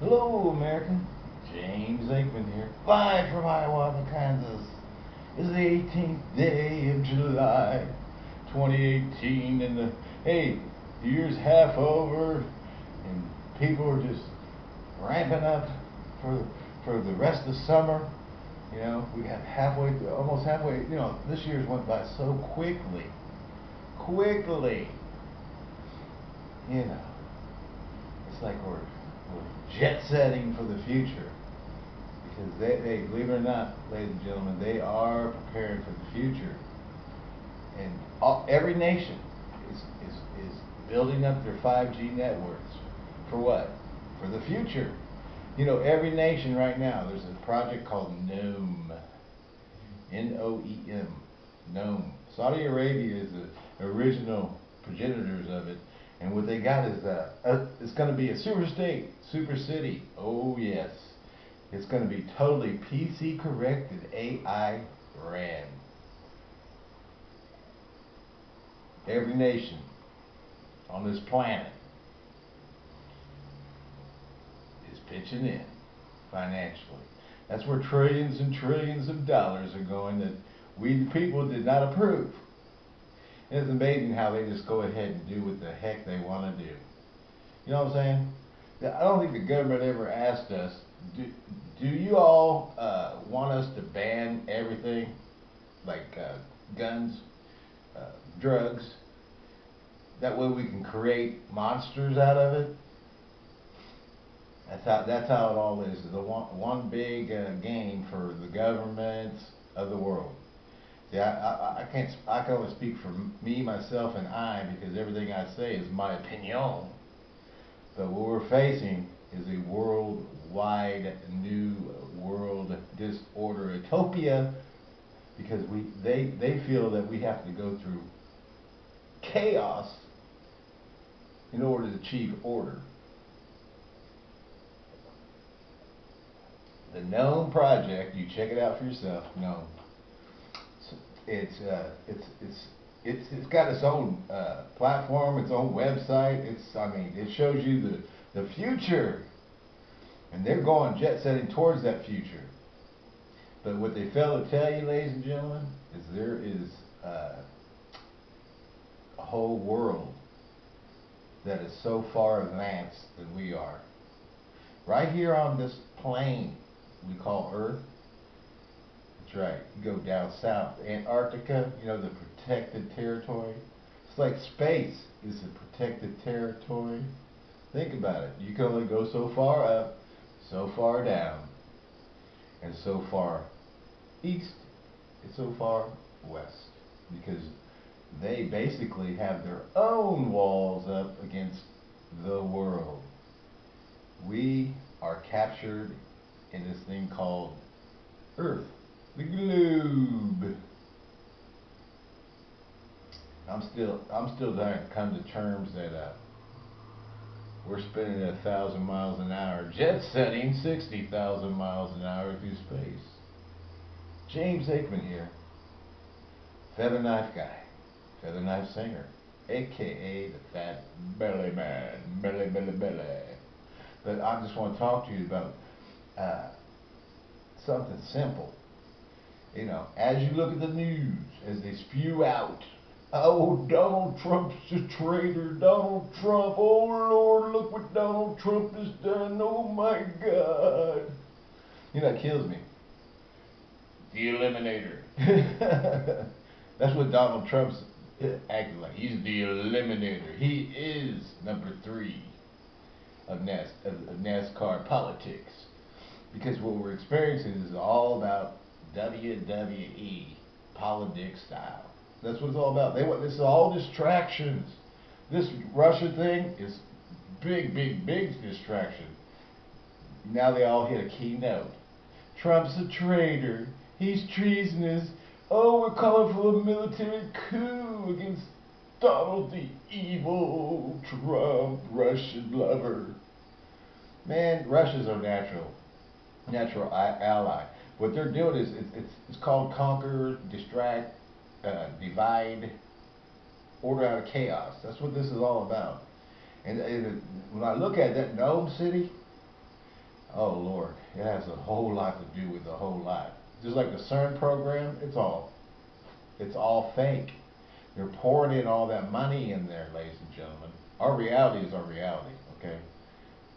Hello, America. James Aikman here, live from Hiawatha, Kansas. It's the 18th day of July, 2018, and the hey, the year's half over, and people are just ramping up for for the rest of summer. You know, we got halfway, almost halfway. You know, this year's went by so quickly, quickly. You know, it's like we're jet setting for the future because they, they believe it or not, ladies and gentlemen, they are preparing for the future. And all, every nation is, is, is building up their 5G networks. For what? For the future. You know, every nation right now, there's a project called NOEM. N-O-E-M. NOEM. Saudi Arabia is the original progenitors of it. And what they got is uh, a, it's going to be a super state, super city. Oh, yes. It's going to be totally PC corrected AI ran. Every nation on this planet is pitching in financially. That's where trillions and trillions of dollars are going that we the people did not approve. It's amazing how they just go ahead and do what the heck they want to do. You know what I'm saying? I don't think the government ever asked us, do, do you all uh, want us to ban everything, like uh, guns, uh, drugs? That way we can create monsters out of it? That's how, that's how it all is. The one, one big uh, game for the governments of the world. See, I, I, can't, I can only speak for me, myself, and I because everything I say is my opinion. But what we're facing is a worldwide new world disorder utopia because we they they feel that we have to go through chaos in order to achieve order. The NOEM project, you check it out for yourself. NOEM. It's uh, it's it's it's it's got its own uh, platform, its own website. It's I mean it shows you the the future, and they're going jet setting towards that future. But what they fail to tell you, ladies and gentlemen, is there is uh, a whole world that is so far advanced than we are. Right here on this plane we call Earth, right. You go down south, Antarctica, you know, the protected territory. It's like space is a protected territory. Think about it. You can only go so far up, so far down, and so far east, and so far west. Because they basically have their own walls up against the world. We are captured in this thing called Earth the globe. I'm still I'm still trying to come to terms that uh, we're spinning a thousand miles an hour, jet setting sixty thousand miles an hour through space. James Aikman here, feather knife guy, feather knife singer, aka the fat belly man, belly belly belly. But I just want to talk to you about uh, something simple you know, as you look at the news, as they spew out, oh, Donald Trump's a traitor, Donald Trump, oh Lord, look what Donald Trump has done, oh my God. You know, that kills me. The Eliminator. That's what Donald Trump's uh, acting like. He's the Eliminator. He is number three of, NAS, of NASCAR politics. Because what we're experiencing is all about WWE politics style. That's what it's all about. They want this is all distractions. This Russia thing is big, big, big distraction. Now they all hit a key note. Trump's a traitor. He's treasonous. Oh, we're calling for a military coup against Donald the evil Trump Russian lover. Man, Russia's our natural, natural ally. What they're doing is it's, it's, it's called conquer, distract, uh, divide, order out of chaos. That's what this is all about. And, and when I look at that NOEM City, Oh Lord, it has a whole lot to do with a whole lot. Just like the CERN program, it's all, it's all fake. They're pouring in all that money in there, ladies and gentlemen. Our reality is our reality, okay?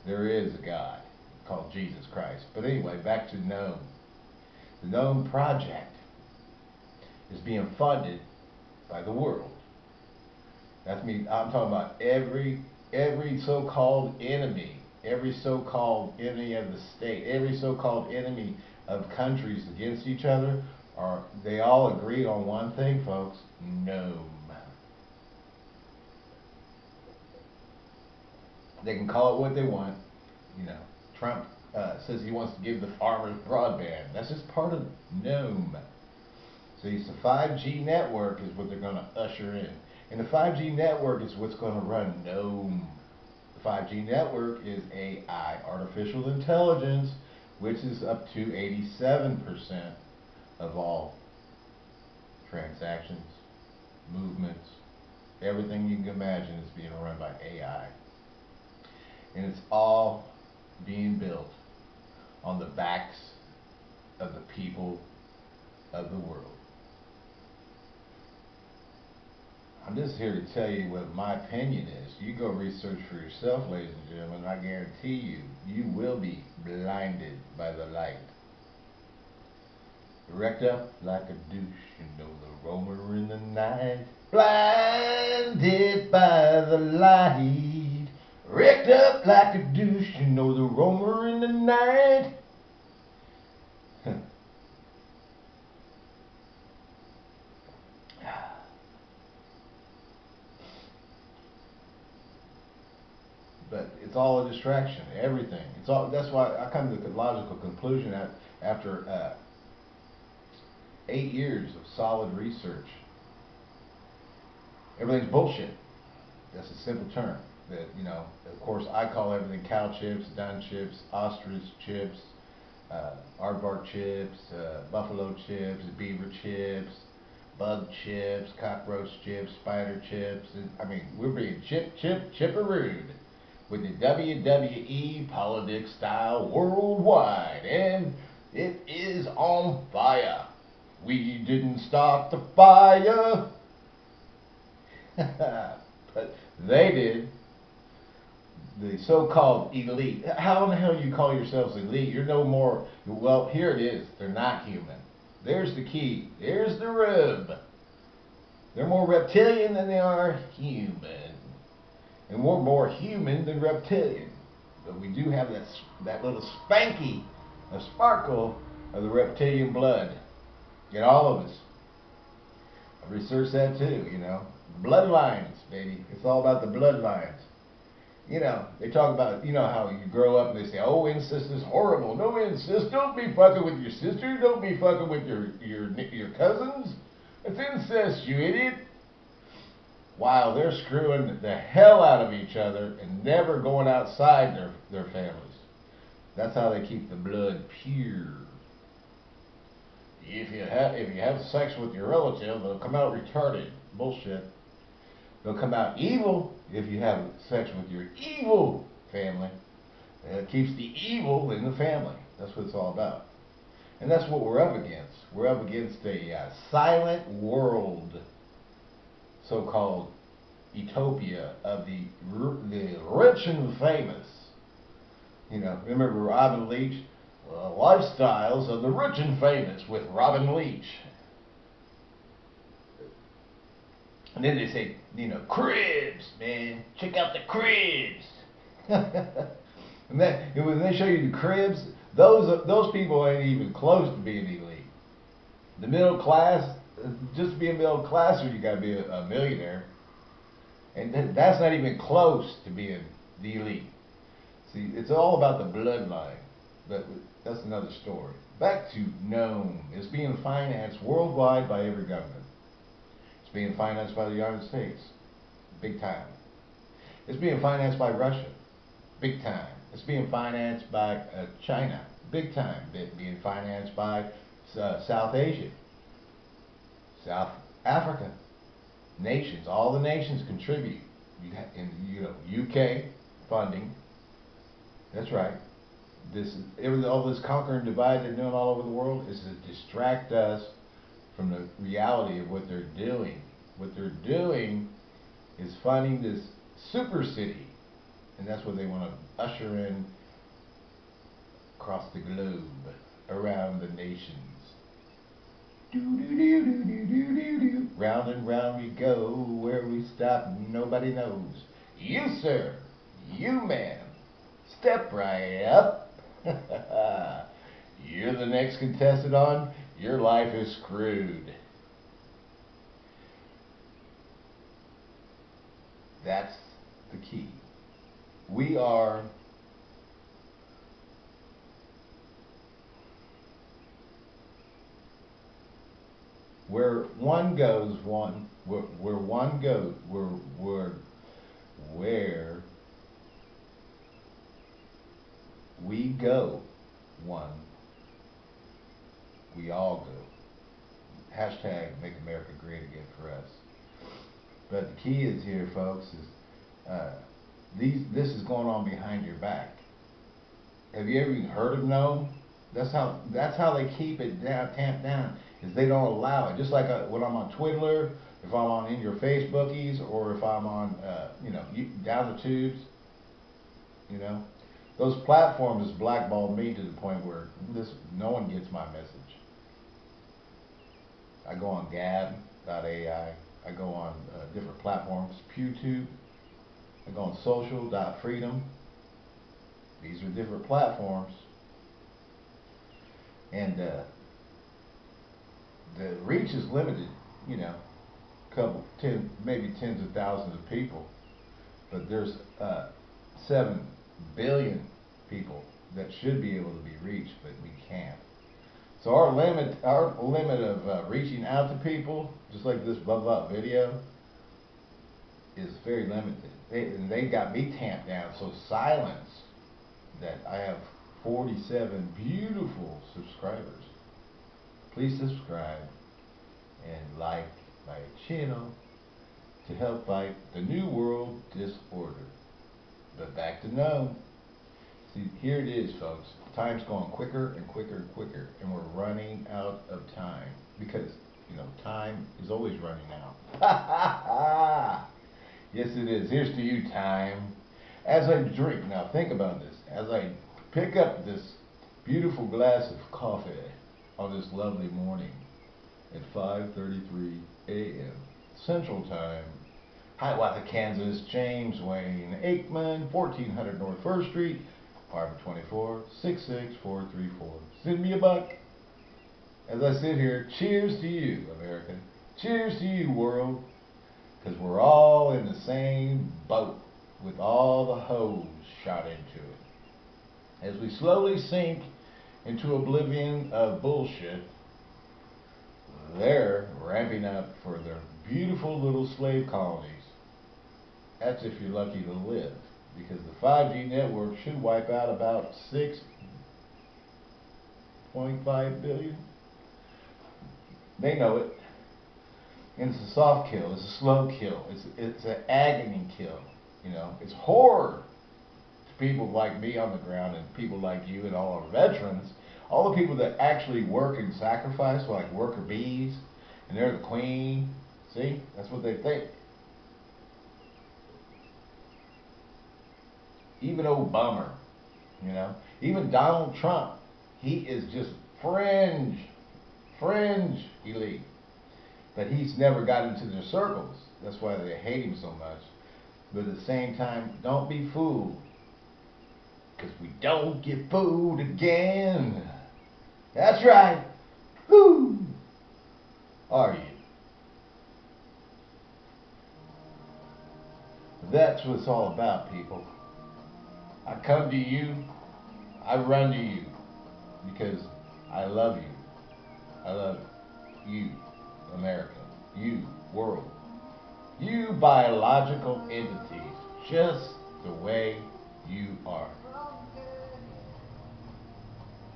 There is a God called Jesus Christ. But anyway, back to NOEM. The Project is being funded by the world. That's me. I'm talking about every every so-called enemy, every so-called enemy of the state, every so-called enemy of countries against each other are they all agreed on one thing, folks? NOEM. They can call it what they want. You know, Trump uh, says he wants to give the farmers broadband. That's just part of NOEM. So it's the 5G network is what they're going to usher in. And the 5G network is what's going to run NOEM. The 5G network is AI, artificial intelligence, which is up to 87% of all transactions, movements, everything you can imagine is being run by AI. And it's all being built on the backs of the people of the world. I'm just here to tell you what my opinion is. You go research for yourself, ladies and gentlemen. I guarantee you, you will be blinded by the light. Wrecked up like a douche, you know the roamer in the night. Blinded by the light. Wrecked up like a douche, you know the roamer in the night. but it's all a distraction. Everything. It's all. That's why I come to the logical conclusion that after uh, eight years of solid research, everything's bullshit. That's a simple term. That you know, of course, I call everything cow chips, dun chips, ostrich chips, uh, aardvark chips, uh, buffalo chips, beaver chips, bug chips, cockroach chips, spider chips. I mean, we're being chip, chip, chipperooed with the WWE politics style worldwide, and it is on fire. We didn't start the fire, but they did. The so-called elite. How in the hell you call yourselves elite? You're no more. Well, here it is. They're not human. There's the key. There's the rub. They're more reptilian than they are human and we're more human than reptilian. But we do have that, that little spanky, a sparkle of the reptilian blood in all of us. I researched that too, you know. Bloodlines, baby. It's all about the bloodlines. You know, they talk about, you know, how you grow up and they say, oh, incest is horrible. No incest. Don't be fucking with your sister. Don't be fucking with your, your, your cousins. It's incest, you idiot while they're screwing the hell out of each other and never going outside their, their families. That's how they keep the blood pure. If you have if you have sex with your relative, they'll come out retarded. Bullshit. They'll come out evil if you have sex with your evil family. It keeps the evil in the family. That's what it's all about. And that's what we're up against. We're up against a uh, silent world so-called utopia of the the rich and famous. You know, remember Robin Leach? Uh, lifestyles of the rich and famous with Robin Leach. And then they say, you know, cribs, man. Check out the cribs. and then when they show you the cribs, those those people ain't even close to being elite. The middle class, just being middle classer, you got to be a, a millionaire. And that's not even close to being the elite. See, it's all about the bloodline. But that's another story. Back to NOEM. It's being financed worldwide by every government. It's being financed by the United States. Big time. It's being financed by Russia. Big time. It's being financed by uh, China. Big time. It's being financed by uh, South Asia. South Africa nations, all the nations contribute. In you know UK funding. That's right. this all this conquer and divide they're doing all over the world is to distract us from the reality of what they're doing. What they're doing is finding this super city, and that's what they want to usher in across the globe, around the nations. Do do do do do do do do. Round and round we go, where we stop nobody knows. You sir, you man, step right up. You're the next contestant on Your Life is Screwed. That's the key. We are where one goes, one where, where one goes, where where where we go, one, we all go. Hashtag make America great again for us. But the key is here, folks, is uh, these. This is going on behind your back. Have you ever even heard of no? That's how. That's how they keep it down, tamped down. Is they don't allow it. Just like uh, when I'm on Twitter, if I'm on in your Facebookies, or if I'm on, uh, you know, down the tubes. You know, those platforms blackballed me to the point where this no one gets my message. I go on Gab.ai. I go on uh, different platforms, PewTube. I go on Social.freedom. These are different platforms, and uh, the reach is limited. You know, couple, ten, maybe tens of thousands of people, but there's uh, seven billion people that should be able to be reached, but we can't. So our limit, our limit of uh, reaching out to people, just like this blah blah video, is very limited. They, they got me tamped down so silence that I have 47 beautiful subscribers. Please subscribe and like my channel to help fight the New World Disorder. But back to no. See, here it is, folks. Time's going quicker and quicker and quicker, and we're running out of time because, you know, time is always running out. yes, it is. Here's to you, time. As I drink, now think about this. As I pick up this beautiful glass of coffee on this lovely morning at 5:33 a.m. Central Time, Hiawatha, Kansas, James Wayne Aikman, 1400 North First Street, apartment 24, 66434. Send me a buck. As I sit here, cheers to you, America. Cheers to you, world. Because we're all in the same boat with all the hose shot into it. As we slowly sink into oblivion of bullshit, they're ramping up for their beautiful little slave colonies that's if you're lucky to live. Because the 5G network should wipe out about 6.5 billion. They know it. And it's a soft kill. It's a slow kill. It's it's an agony kill. You know, it's horror to people like me on the ground and people like you and all our veterans, all the people that actually work and sacrifice, like worker bees, and they're the queen. See, that's what they think. Even Obama, you know, even Donald Trump, he is just fringe, fringe elite. But he's never got into their circles. That's why they hate him so much. But at the same time, don't be fooled. Because we don't get fooled again. That's right. Who are you? That's what it's all about, people. I come to you, I run to you because I love you. I love you, America, you, world, you biological entities, just the way you are.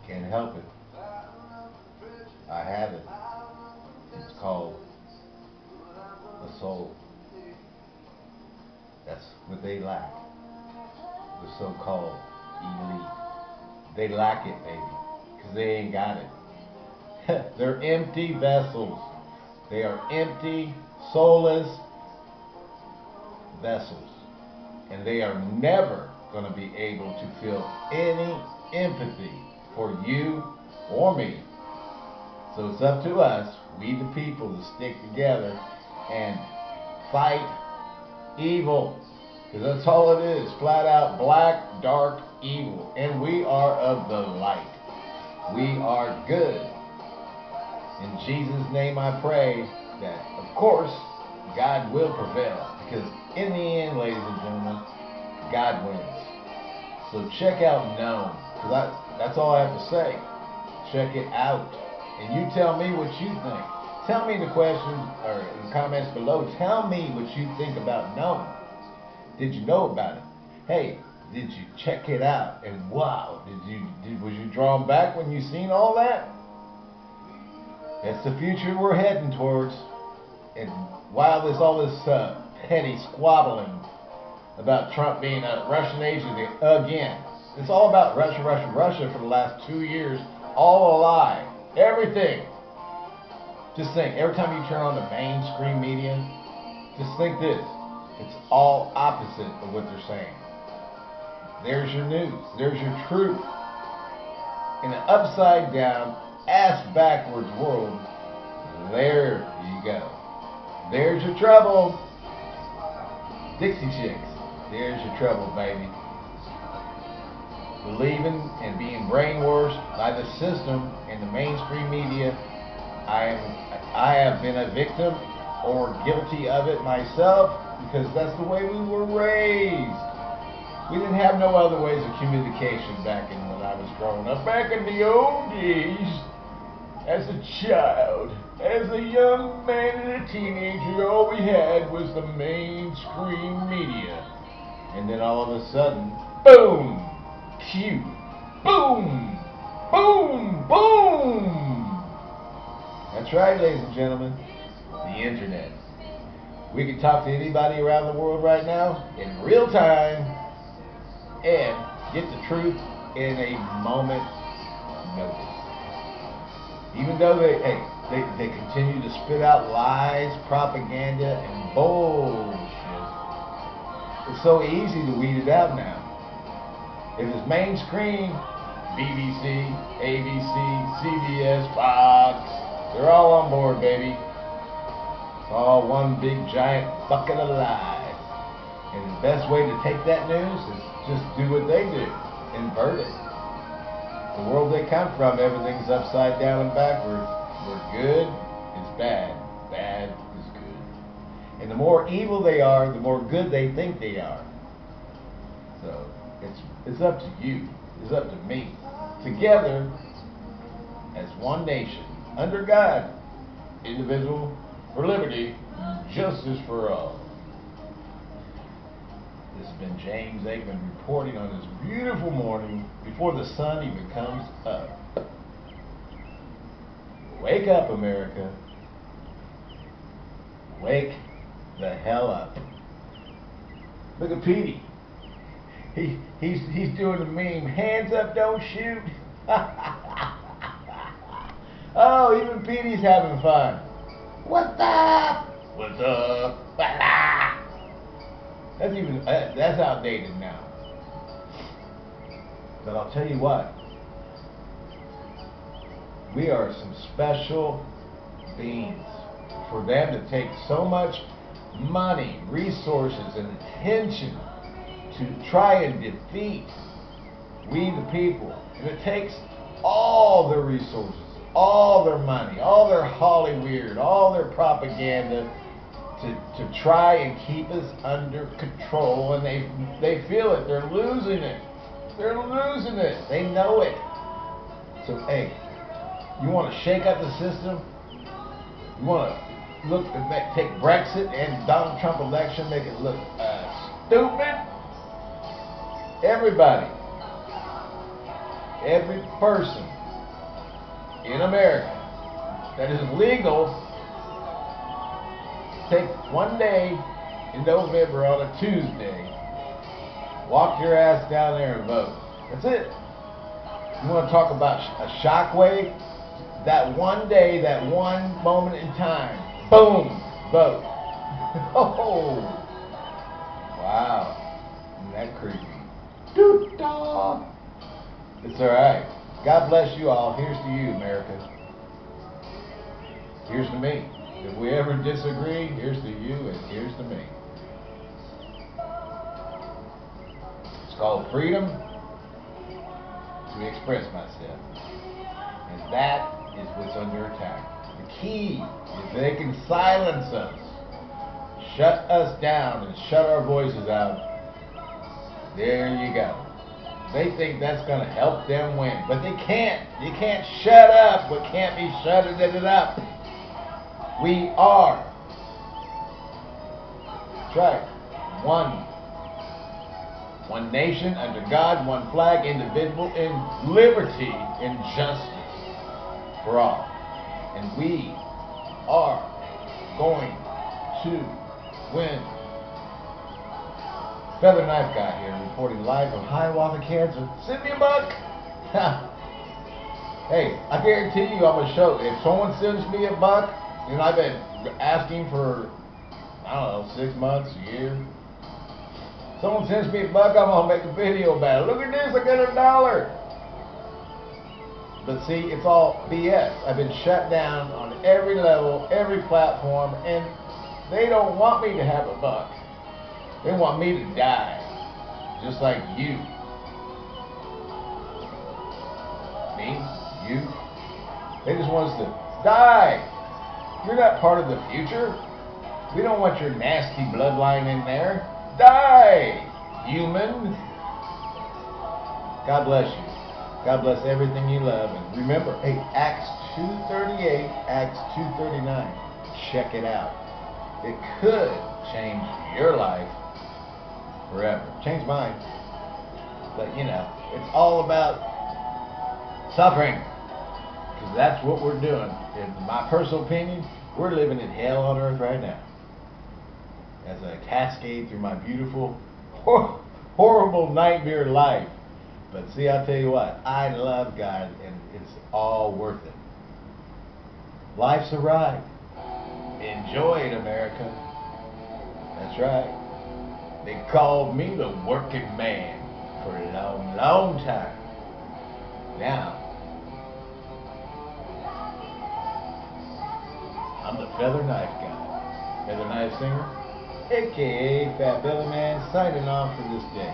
Can't help it. I have it. It's called a soul. That's what they lack the so-called elite. they lack it, baby, because they ain't got it. They're empty vessels. They are empty, soulless vessels. And they are never going to be able to feel any empathy for you or me. So it's up to us, we the people, to stick together and fight evil. Because that's all it is. Flat out black, dark, evil. And we are of the light. We are good. In Jesus' name I pray that, of course, God will prevail. Because in the end, ladies and gentlemen, God wins. So check out NOEM. Because that's all I have to say. Check it out. And you tell me what you think. Tell me in the questions or in the comments below. Tell me what you think about NOEM. Did you know about it? Hey, did you check it out? And wow, did you did, was you drawn back when you seen all that? That's the future we're heading towards. And while there's all this uh, petty squabbling about Trump being a Russian agent again, it's all about Russia, Russia, Russia for the last two years. All a lie. Everything. Just think, every time you turn on the mainstream media, just think this. It's all opposite of what they're saying. There's your news. There's your truth. In an upside down, ass backwards world, there you go. There's your trouble. Dixie Chicks. There's your trouble, baby. Believing and being brainwashed by the system and the mainstream media. I am I have been a victim or guilty of it myself because that's the way we were raised. We didn't have no other ways of communication back in when I was growing up. Back in the old days, as a child, as a young man and a teenager, all we had was the mainstream media. And then all of a sudden, boom, cue, boom, boom, boom. That's right, ladies and gentlemen, the internet. We can talk to anybody around the world right now in real time and get the truth in a moment notice. Even though they, hey, they, they continue to spit out lies, propaganda, and bullshit. It's so easy to weed it out now. If it's mainstream, BBC, ABC, CBS, Fox, they're all on board, baby. All one big giant bucket of lies. And the best way to take that news is just do what they do. Invert it. The world they come from, everything's upside down and backwards. Where good is bad. Bad is good. And the more evil they are, the more good they think they are. So it's it's up to you. It's up to me. Together as one nation, under God, individual for liberty, justice for all. This has been James Aikman reporting on this beautiful morning before the sun even comes up. Wake up, America. Wake the hell up. Look at Petey. He, he's, he's doing the meme, hands up, don't shoot. oh, even Petey's having fun. What's up? What's up? That's even uh, that's outdated now. But I'll tell you what. We are some special beings. For them to take so much money, resources, and attention to try and defeat we the people. And it takes all their resources all their money, all their Hollywood, all their propaganda to, to try and keep us under control. And they, they feel it. They're losing it. They're losing it. They know it. So, hey, you want to shake up the system? You want to look make, take Brexit and Donald Trump election, make it look uh, stupid? Everybody, every person in America that is legal take one day in November on a Tuesday, walk your ass down there and vote. That's it. You want to talk about a shockwave? That one day, that one moment in time, boom, vote. oh, wow, Isn't that creepy? Doo-dah. It's all right. God bless you all. Here's to you, America. Here's to me. If we ever disagree, here's to you and here's to me. It's called freedom to express myself. And that is what's under attack. The key is they can silence us, shut us down, and shut our voices out. There you go. They think that's going to help them win, but they can't. You can't shut up what can't be shutting it up. We are. Right. One. One nation under God, one flag, individual in liberty and justice for all. And we are going to win. Feather Knife Guy here, reporting live from Hiawatha, Kansas. Send me a buck! hey, I guarantee you I'm to show. If someone sends me a buck, know, I've been asking for, I don't know, six months, a year. Someone sends me a buck, I'm going to make a video about it. Look at this, I got a dollar. But see, it's all BS. I've been shut down on every level, every platform, and they don't want me to have a buck. They want me to die, just like you. Me, you. They just want us to die. You're not part of the future. We don't want your nasty bloodline in there. Die, human. God bless you. God bless everything you love. And remember, hey, Acts 2.38, Acts 2.39. Check it out. It could change your life forever. Change mine. But, you know, it's all about suffering. Because that's what we're doing. In my personal opinion, we're living in hell on earth right now. As I cascade through my beautiful, hor horrible nightmare life. But see, I'll tell you what, I love God and it's all worth it. Life's a ride. Enjoy it, America. That's right. They called me the working man for a long, long time. Now, I'm the Feather Knife Guy. Feather Knife Singer, aka Fat Belly Man, signing off for this day.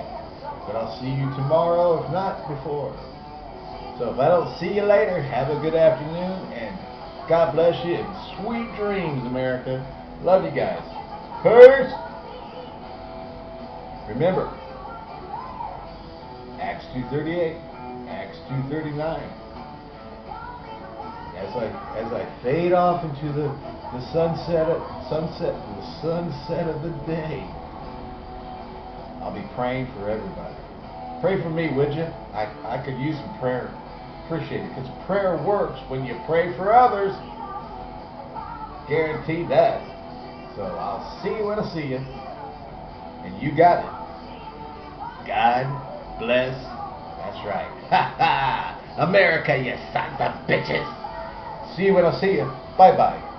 But I'll see you tomorrow, if not before. So if I don't see you later, have a good afternoon, and God bless you, and sweet dreams, America. Love you guys. Peace! Remember, Acts 2.38, Acts 2.39. As I, as I fade off into the, the sunset, of, sunset, the sunset of the day, I'll be praying for everybody. Pray for me, would you? I, I could use some prayer. Appreciate it. Because prayer works when you pray for others. Guarantee that. So I'll see you when I see you. And you got it. God bless. That's right. Ha ha! America, you sons of bitches. See you when I see you. Bye bye.